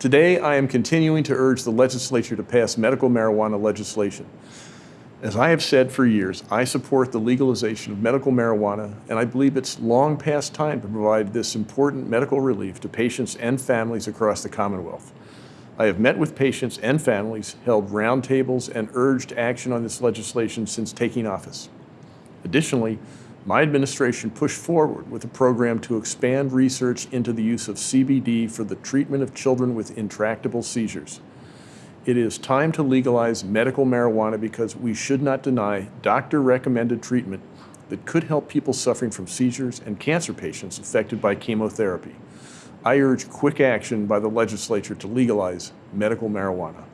Today, I am continuing to urge the legislature to pass medical marijuana legislation. As I have said for years, I support the legalization of medical marijuana, and I believe it's long past time to provide this important medical relief to patients and families across the Commonwealth. I have met with patients and families, held roundtables, and urged action on this legislation since taking office. Additionally, my administration pushed forward with a program to expand research into the use of CBD for the treatment of children with intractable seizures. It is time to legalize medical marijuana because we should not deny doctor-recommended treatment that could help people suffering from seizures and cancer patients affected by chemotherapy. I urge quick action by the legislature to legalize medical marijuana.